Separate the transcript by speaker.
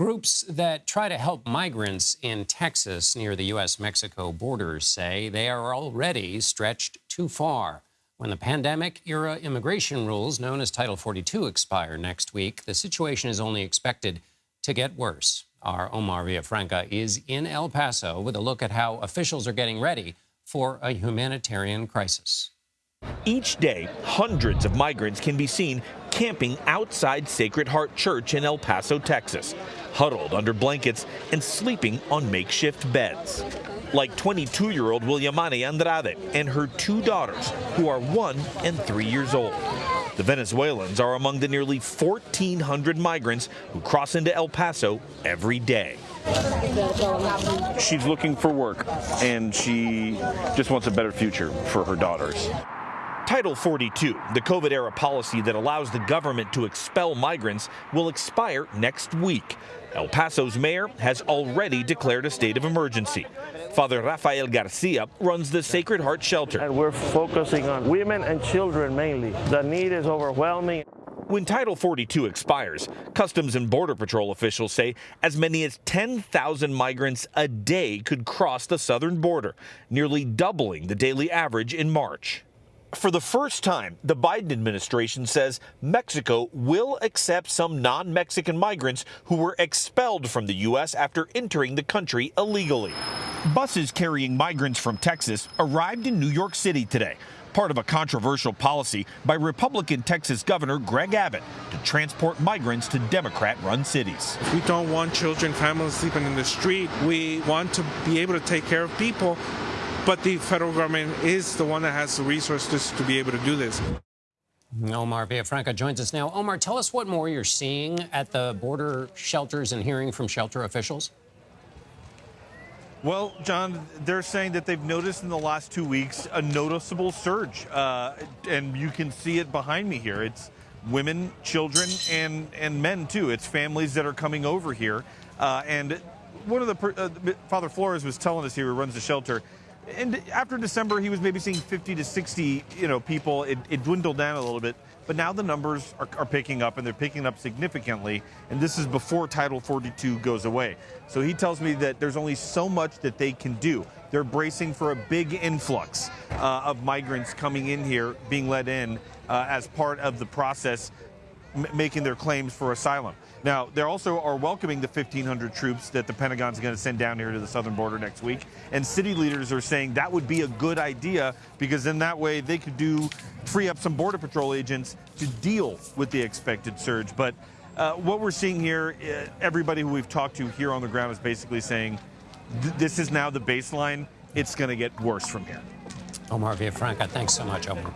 Speaker 1: Groups that try to help migrants in Texas near the U.S. Mexico border say they are already stretched too far. When the pandemic era immigration rules, known as Title 42, expire next week, the situation is only expected to get worse. Our Omar Villafranca is in El Paso with a look at how officials are getting ready for a humanitarian crisis.
Speaker 2: Each day, hundreds of migrants can be seen camping outside Sacred Heart Church in El Paso, Texas, huddled under blankets and sleeping on makeshift beds. Like 22 year old Williamani Andrade and her two daughters, who are one and three years old. The Venezuelans are among the nearly 1,400 migrants who cross into El Paso every day.
Speaker 3: She's looking for work and she just wants a better future for her daughters.
Speaker 2: Title 42, the COVID era policy that allows the government to expel migrants, will expire next week. El Paso's mayor has already declared a state of emergency. Father Rafael Garcia runs the Sacred Heart Shelter.
Speaker 4: And we're focusing on women and children mainly. The need is overwhelming.
Speaker 2: When Title 42 expires, Customs and Border Patrol officials say as many as 10,000 migrants a day could cross the southern border, nearly doubling the daily average in March. For the first time, the Biden administration says Mexico will accept some non Mexican migrants who were expelled from the U.S. after entering the country illegally. Buses carrying migrants from Texas arrived in New York City today, part of a controversial policy by Republican Texas Governor Greg Abbott to transport migrants to Democrat run cities.
Speaker 5: We don't want children, families sleeping in the street. We want to be able to take care of people but the federal government is the one that has the resources to be able to do this.
Speaker 1: Omar Villafranca joins us now. Omar, tell us what more you're seeing at the border shelters and hearing from shelter officials.
Speaker 6: Well, John, they're saying that they've noticed in the last two weeks a noticeable surge, uh, and you can see it behind me here. It's women, children, and and men too. It's families that are coming over here, uh, and one of the uh, Father Flores was telling us here, who runs the shelter, and after December, he was maybe seeing 50 to 60, you know, people. It, it dwindled down a little bit, but now the numbers are, are, picking up, and they're picking up significantly. And this is before Title 42 goes away. So he tells me that there's only so much that they can do. They're bracing for a big influx uh, of migrants coming in here, being let in uh, as part of the process, making their claims for asylum. Now, they also are welcoming the 1,500 troops that the Pentagon's going to send down here to the southern border next week. And city leaders are saying that would be a good idea because in that way they could do free up some Border Patrol agents to deal with the expected surge. But uh, what we're seeing here, uh, everybody who we've talked to here on the ground is basically saying th this is now the baseline. It's going to get worse from here.
Speaker 1: Omar Villafranca, thanks so much, Omar.